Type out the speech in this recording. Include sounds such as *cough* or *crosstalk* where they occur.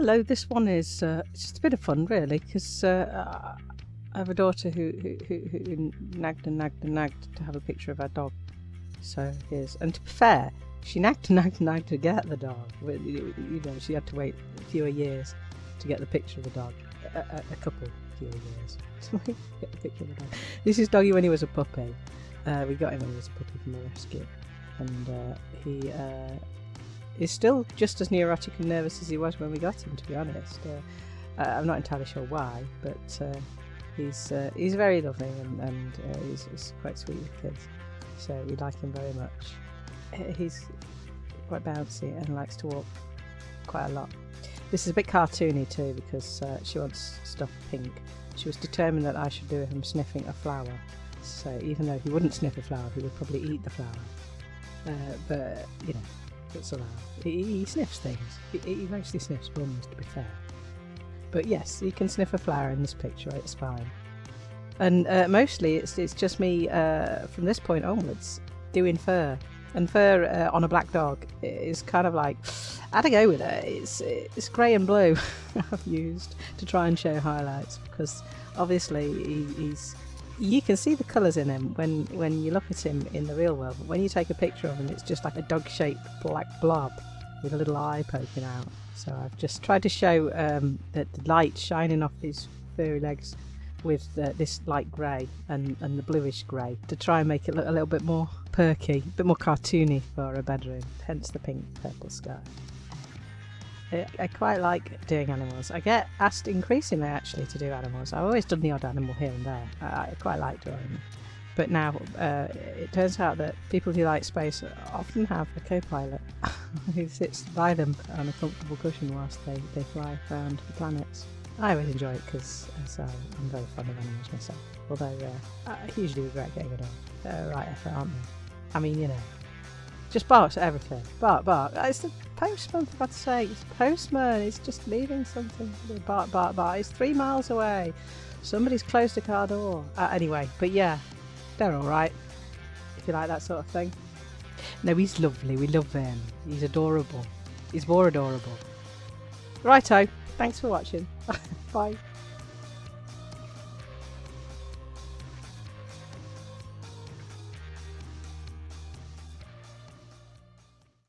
hello. This one is uh, just a bit of fun, really, because uh, I have a daughter who, who, who, who nagged and nagged and nagged to have a picture of her dog. So here's, and to be fair, she nagged and nagged and nagged to get the dog. You know, she had to wait fewer years to get the picture of the dog. A, a, a couple fewer years *laughs* to get the picture of the dog. This is Doggy when he was a puppy. Uh, we got him when he was a puppy from a rescue, and uh, he uh, is still just as neurotic and nervous as he was when we got him. To be honest, uh, I'm not entirely sure why, but uh, he's uh, he's very lovely and, and he's, he's, quite sweet with kids. So we like him very much. He's quite bouncy and likes to walk quite a lot. This is a bit cartoony too because she wants stuff pink. She was determined that I should do him sniffing a flower. So even though he wouldn't sniff a flower, he would probably eat the flower. Uh, but you know, it's allowed. He, he sniffs things. He, he, mostly sniffs bums, to be fair. But yes, he can sniff a flower in this picture. It's fine. And uh, mostly, it's it's just me uh, from this point onwards doing fur. And fur uh, on a black dog is kind of like I had to go with it. It's it's grey and blue. *laughs* I've used to try and show highlights because obviously he, he's you can see the colours in him when, when you look at him in the real world, but when you take a picture of him, it's just like a dog shaped black blob with a little eye poking out. So I've just tried to show um, that the light shining off his furry legs with this light grey and, and the bluish grey to try and make it look a little bit more perky, a bit more cartoony for a bedroom, hence the pink purple sky. I, quite like doing animals. I get asked increasingly actually to do animals. I've always done the odd animal here and there. I, quite like drawing them. But now uh, it turns out that people who like space often have a co-pilot *laughs* who sits by them on a comfortable cushion whilst they, they fly around the planets. I always enjoy it because uh, I'm very fond of animals myself. Although uh, I usually regret getting it on. They're right effort, aren't they? I mean, you know, just barks at everything. Bark, bark. It's the postman, for God's sake. It's postman. He's just leaving something. Bark, bark, bark. He's three miles away. Somebody's closed the car door. Uh, anyway, but yeah, they're alright. If you like that sort of thing. No, he's lovely. We love him. He's adorable. He's more adorable. Righto. Thanks for watching. *laughs* Bye.